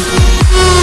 Yeah.